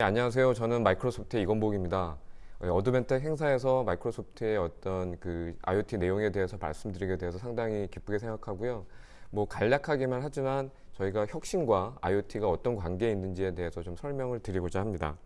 네, 안녕하세요. 저는 마이크로소프트의 이건복입니다. 어, 어드벤텍 행사에서 마이크로소프트의 어떤 그 IoT 내용에 대해서 말씀드리게 돼서 상당히 기쁘게 생각하고요. 뭐 간략하기만 하지만 저희가 혁신과 IoT가 어떤 관계에 있는지에 대해서 좀 설명을 드리고자 합니다.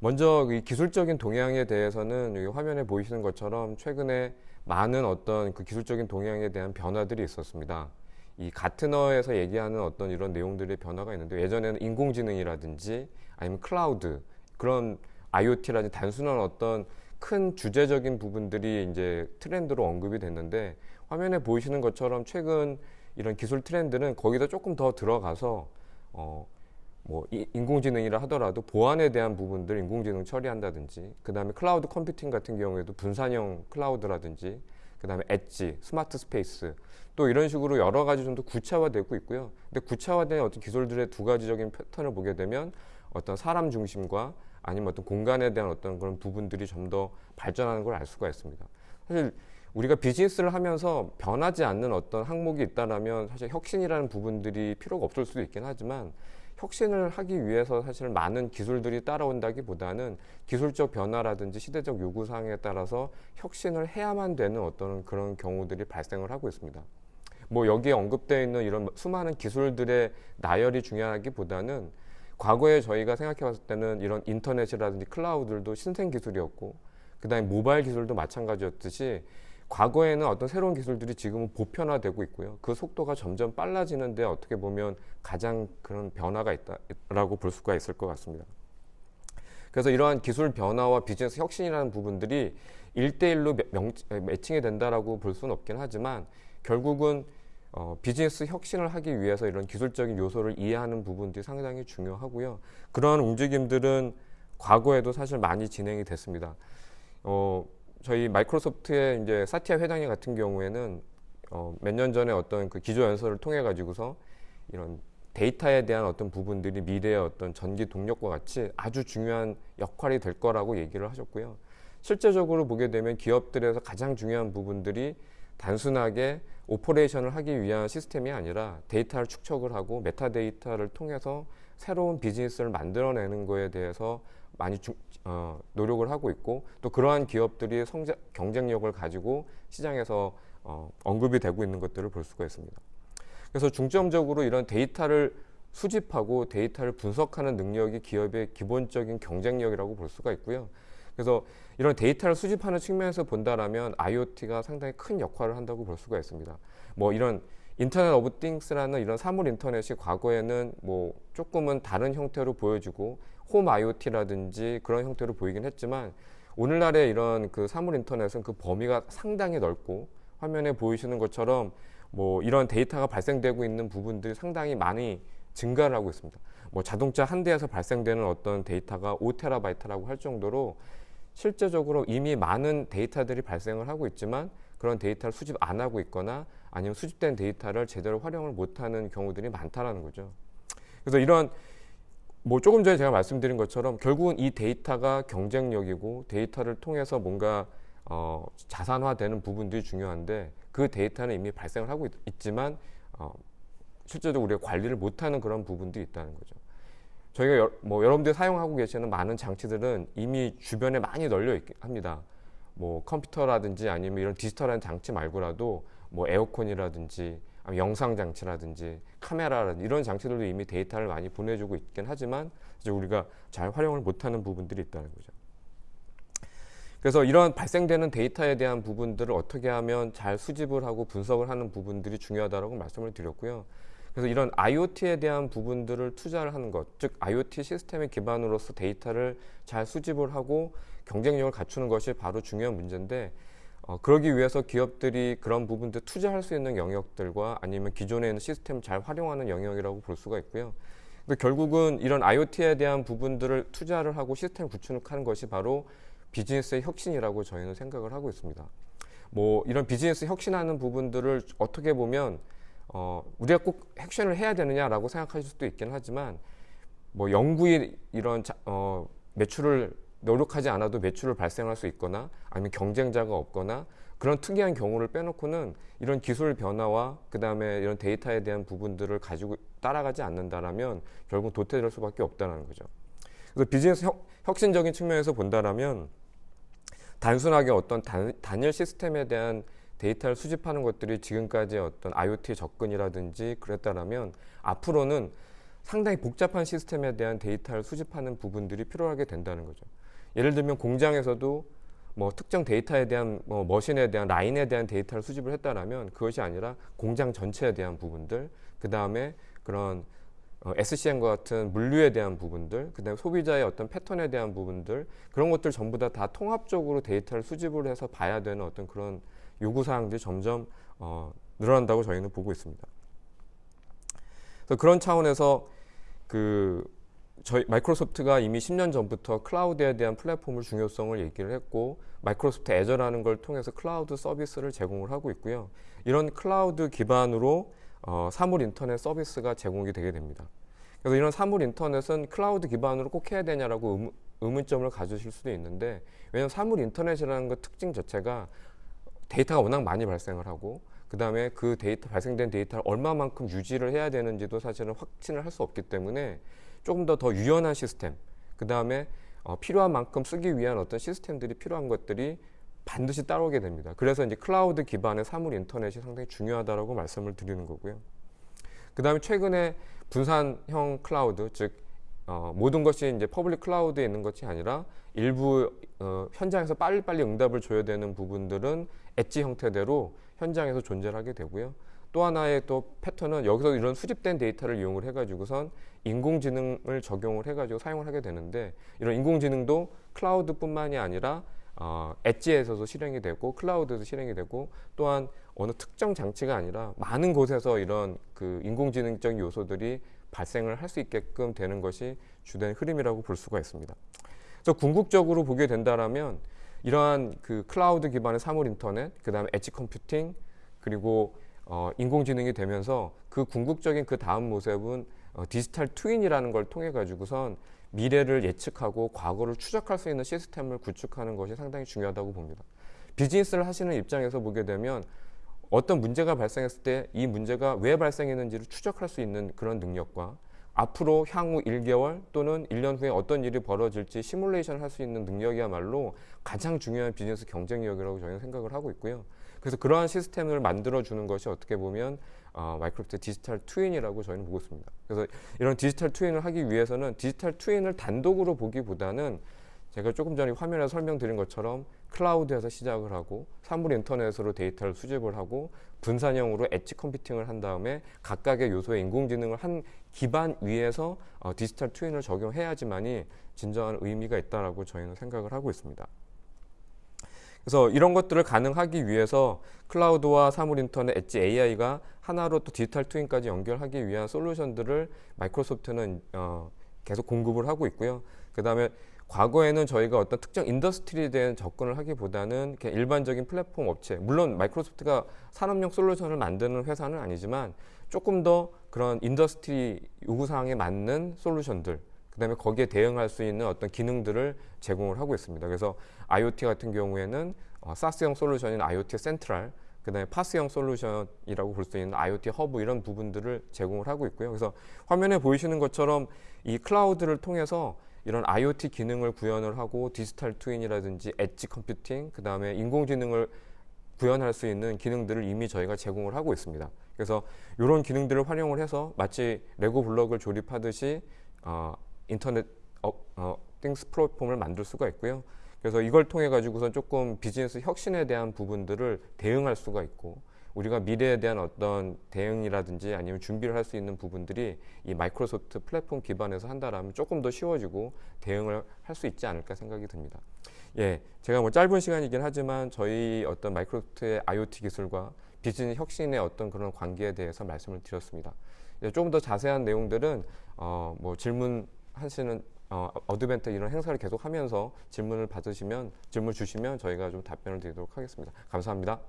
먼저 이 기술적인 동향에 대해서는 여기 화면에 보이시는 것처럼 최근에 많은 어떤 그 기술적인 동향에 대한 변화들이 있었습니다. 이 가트너에서 얘기하는 어떤 이런 내용들의 변화가 있는데 예전에는 인공지능이라든지 아니면 클라우드 그런 IoT라든지 단순한 어떤 큰 주제적인 부분들이 이제 트렌드로 언급이 됐는데 화면에 보이시는 것처럼 최근 이런 기술 트렌드는 거기다 조금 더 들어가서 어, 뭐 인공지능이라 하더라도 보안에 대한 부분들 인공지능 처리한다든지 그 다음에 클라우드 컴퓨팅 같은 경우에도 분산형 클라우드라든지 그 다음에 edge, smart space 또 이런 식으로 여러 가지 좀 더 구체화되고 있고요. 근데 구체화된 어떤 기술들의 두 가지적인 패턴을 보게 되면 어떤 사람 중심과 아니면 어떤 공간에 대한 어떤 그런 부분들이 좀 더 발전하는 걸 알 수가 있습니다. 사실 우리가 비즈니스를 하면서 변하지 않는 어떤 항목이 있다라면 사실 혁신이라는 부분들이 필요가 없을 수도 있긴 하지만 혁신을 하기 위해서 사실 많은 기술들이 따라온다기보다는 기술적 변화라든지 시대적 요구 사항에 따라서 혁신을 해야만 되는 어떤 그런 경우들이 발생을 하고 있습니다. 뭐 여기에 언급되어 있는 이런 수많은 기술들의 나열이 중요하기보다는 과거에 저희가 생각해 봤을 때는 이런 인터넷이라든지 클라우드들도 신생 기술이었고 그 다음에 모바일 기술도 마찬가지였듯이 과거에는 어떤 새로운 기술들이 지금은 보편화되고 있고요. 그 속도가 점점 빨라지는데 어떻게 보면 가장 그런 변화가 있다라고 볼 수가 있을 것 같습니다. 그래서 이러한 기술 변화와 비즈니스 혁신이라는 부분들이 일대일로 매칭이 된다라고 볼 수는 없긴 하지만 결국은 어, 비즈니스 혁신을 하기 위해서 이런 기술적인 요소를 이해하는 부분들이 상당히 중요하고요. 그러한 움직임들은 과거에도 사실 많이 진행이 됐습니다. 어, 저희 마이크로소프트의 이제 사티아 회장님 같은 경우에는 어, 몇 년 전에 어떤 그 기조 연설을 통해 가지고서 이런 데이터에 대한 어떤 부분들이 미래의 어떤 전기 동력과 같이 아주 중요한 역할이 될 거라고 얘기를 하셨고요. 실제적으로 보게 되면 기업들에서 가장 중요한 부분들이 단순하게 오퍼레이션을 하기 위한 시스템이 아니라 데이터를 축적을 하고 메타데이터를 통해서 새로운 비즈니스를 만들어내는 거에 대해서 많이 주, 어, 노력을 하고 있고 또 그러한 기업들이 성장, 경쟁력을 가지고 시장에서 어, 언급이 되고 있는 것들을 볼 수가 있습니다. 그래서 중점적으로 이런 데이터를 수집하고 데이터를 분석하는 능력이 기업의 기본적인 경쟁력이라고 볼 수가 있고요. 그래서 이런 데이터를 수집하는 측면에서 본다라면 IoT가 상당히 큰 역할을 한다고 볼 수가 있습니다. 뭐 이런 Internet of Things라는 이런 사물 인터넷이 과거에는 뭐 조금은 다른 형태로 보여지고 홈 IoT라든지 그런 형태로 보이긴 했지만 오늘날의 이런 그 사물 인터넷은 그 범위가 상당히 넓고 화면에 보이시는 것처럼 뭐 이런 데이터가 발생되고 있는 부분들이 상당히 많이 증가를 하고 있습니다. 뭐 자동차 한 대에서 발생되는 어떤 데이터가 5테라바이트라고 할 정도로 실제적으로 이미 많은 데이터들이 발생을 하고 있지만 그런 데이터를 수집 안 하고 있거나 아니면 수집된 데이터를 제대로 활용을 못하는 경우들이 많다라는 거죠. 그래서 이런 뭐 조금 전에 제가 말씀드린 것처럼 결국은 이 데이터가 경쟁력이고 데이터를 통해서 뭔가 어, 자산화되는 부분들이 중요한데 그 데이터는 이미 발생을 하고 있, 지만 어, 실제로 우리가 관리를 못하는 그런 부분들이 있다는 거죠. 저희가 여, 뭐 여러분들이 사용하고 계시는 많은 장치들은 이미 주변에 많이 널려 있 합니다. 뭐 컴퓨터라든지 아니면 이런 디지털한 장치 말고라도 뭐 에어컨이라든지 영상 장치라든지 카메라라든지 이런 장치들도 이미 데이터를 많이 보내주고 있긴 하지만 이제 우리가 잘 활용을 못하는 부분들이 있다는 거죠. 그래서 이런 발생되는 데이터에 대한 부분들을 어떻게 하면 잘 수집을 하고 분석을 하는 부분들이 중요하다고 말씀을 드렸고요. 그래서 이런 IoT에 대한 부분들을 투자를 하는 것, 즉 IoT 시스템의 기반으로서 데이터를 잘 수집을 하고 경쟁력을 갖추는 것이 바로 중요한 문제인데 어, 그러기 위해서 기업들이 그런 부분들 투자할 수 있는 영역들과 아니면 기존에 있는 시스템을 잘 활용하는 영역이라고 볼 수가 있고요. 근데 결국은 이런 IoT에 대한 부분들을 투자를 하고 시스템 구축하는 것이 바로 비즈니스의 혁신이라고 저희는 생각을 하고 있습니다. 뭐 이런 비즈니스 혁신하는 부분들을 어떻게 보면 어, 우리가 꼭 혁신을 해야 되느냐라고 생각하실 수도 있긴 하지만 뭐 영구히 이런 자, 어, 매출을 노력하지 않아도 매출을 발생할 수 있거나 아니면 경쟁자가 없거나 그런 특이한 경우를 빼놓고는 이런 기술 변화와 그 다음에 이런 데이터에 대한 부분들을 가지고 따라가지 않는다라면 결국 도태될 수밖에 없다는 거죠. 그래서 비즈니스 혁, 혁신적인 측면에서 본다라면 단순하게 어떤 단, 단일 시스템에 대한 데이터를 수집하는 것들이 지금까지 어떤 IoT 접근이라든지 그랬다라면 앞으로는 상당히 복잡한 시스템에 대한 데이터를 수집하는 부분들이 필요하게 된다는 거죠. 예를 들면 공장에서도 뭐 특정 데이터에 대한 뭐 machine에 대한 라인에 대한 데이터를 수집을 했다라면 그것이 아니라 공장 전체에 대한 부분들 그 다음에 그런 어, SCM과 같은 물류에 대한 부분들, 그다음에 소비자의 어떤 패턴에 대한 부분들 그런 것들 전부 다 다 통합적으로 데이터를 수집을 해서 봐야 되는 어떤 그런 요구 사항들이 점점 어, 늘어난다고 저희는 보고 있습니다. 그래서 그런 차원에서 그 저희 마이크로소프트가 이미 10년 전부터 클라우드에 대한 플랫폼을 중요성을 얘기를 했고 마이크로소프트 Azure라는 걸 통해서 클라우드 서비스를 제공을 하고 있고요. 이런 클라우드 기반으로 어, 사물 인터넷 서비스가 제공이 되게 됩니다. 그래서 이런 사물 인터넷은 클라우드 기반으로 꼭 해야 되냐라고 의문, 의문점을 가지실 수도 있는데 왜냐하면 사물 인터넷이라는 것 특징 자체가 데이터가 워낙 많이 발생을 하고 그 다음에 그 데이터 발생된 데이터를 얼마만큼 유지를 해야 되는지도 사실은 확신을 할 수 없기 때문에 조금 더 더 유연한 시스템 그 다음에 어, 필요한 만큼 쓰기 위한 어떤 시스템들이 필요한 것들이 반드시 따라오게 됩니다. 그래서 이제 클라우드 기반의 사물 인터넷이 상당히 중요하다라고 말씀을 드리는 거고요. 그 다음에 최근에 분산형 클라우드, 즉 어, 모든 것이 이제 public cloud에 있는 것이 아니라 일부 어, 현장에서 빨리빨리 응답을 줘야 되는 부분들은 엣지 형태대로 현장에서 존재를 하게 되고요. 또 하나의 또 패턴은 여기서 이런 수집된 데이터를 이용을 해가지고선 인공지능을 적용을 해가지고 사용을 하게 되는데 이런 인공지능도 클라우드뿐만이 아니라 어, edge에서도 실행이 되고 클라우드에서 실행이 되고 또한 어느 특정 장치가 아니라 많은 곳에서 이런 그 인공지능적 요소들이 발생을 할 수 있게끔 되는 것이 주된 흐름이라고 볼 수가 있습니다. 그래서 궁극적으로 보게 된다라면 이러한 그 클라우드 기반의 사물 인터넷, 그 다음에 edge computing, 그리고 어, 인공지능이 되면서 그 궁극적인 그 다음 모습은 어, digital twin이라는 걸 통해 가지고선 미래를 예측하고 과거를 추적할 수 있는 시스템을 구축하는 것이 상당히 중요하다고 봅니다. 비즈니스를 하시는 입장에서 보게 되면 어떤 문제가 발생했을 때 이 문제가 왜 발생했는지를 추적할 수 있는 그런 능력과 앞으로 향후 1개월 또는 1년 후에 어떤 일이 벌어질지 시뮬레이션 할수 있는 능력이야말로 가장 중요한 비즈니스 경쟁력이라고 저희는 생각을 하고 있고요. 그래서 그러한 시스템을 만들어주는 것이 어떻게 보면 어, 마이크로소프트 digital twin이라고 저희는 보고 있습니다. 그래서 이런 digital twin을 하기 위해서는 digital twin을 단독으로 보기보다는 제가 조금 전에 화면에 설명드린 것처럼 클라우드에서 시작을 하고 사물 인터넷으로 데이터를 수집을 하고 분산형으로 edge computing을 한 다음에 각각의 요소의 인공지능을 한 기반 위에서 어, digital twin을 적용해야지만이 진정한 의미가 있다라고 저희는 생각을 하고 있습니다. 그래서 이런 것들을 가능하기 위해서 클라우드와 사물 인터넷, 엣지 AI가 하나로 또 digital twin까지 연결하기 위한 솔루션들을 마이크로소프트는 어, 계속 공급을 하고 있고요. 그 다음에 과거에는 저희가 어떤 특정 industry에 대한 접근을 하기보다는 그냥 일반적인 플랫폼 업체, 물론 마이크로소프트가 산업용 솔루션을 만드는 회사는 아니지만 조금 더 그런 industry 요구사항에 맞는 솔루션들, 그 다음에 거기에 대응할 수 있는 어떤 기능들을 제공을 하고 있습니다. 그래서 IoT 같은 경우에는 어, SaaS형 솔루션인 IoT Central, 그 다음에 PaaS형 솔루션이라고 볼 수 있는 IoT Hub 이런 부분들을 제공을 하고 있고요. 그래서 화면에 보이시는 것처럼 이 클라우드를 통해서 이런 IoT 기능을 구현을 하고 digital twin이라든지 edge computing, 그 다음에 인공지능을 구현할 수 있는 기능들을 이미 저희가 제공을 하고 있습니다. 그래서 이런 기능들을 활용을 해서 마치 레고 블럭을 조립하듯이 어, internet 어, 어, things 플랫폼을 만들 수가 있고요. 그래서 이걸 통해 가지고서 조금 비즈니스 혁신에 대한 부분들을 대응할 수가 있고 우리가 미래에 대한 어떤 대응이라든지 아니면 준비를 할 수 있는 부분들이 이 마이크로소프트 플랫폼 기반에서 한다라면 조금 더 쉬워지고 대응을 할 수 있지 않을까 생각이 듭니다. 예, 제가 뭐 짧은 시간이긴 하지만 저희 어떤 마이크로소프트의 IoT 기술과 비즈니스 혁신의 어떤 그런 관계에 대해서 말씀을 드렸습니다. 예, 조금 더 자세한 내용들은 어, 뭐 질문 하시는 어, 어떤 이벤트 이런 행사를 계속 하면서 질문을 받으시면 질문 주시면 저희가 좀 답변을 드리도록 하겠습니다. 감사합니다.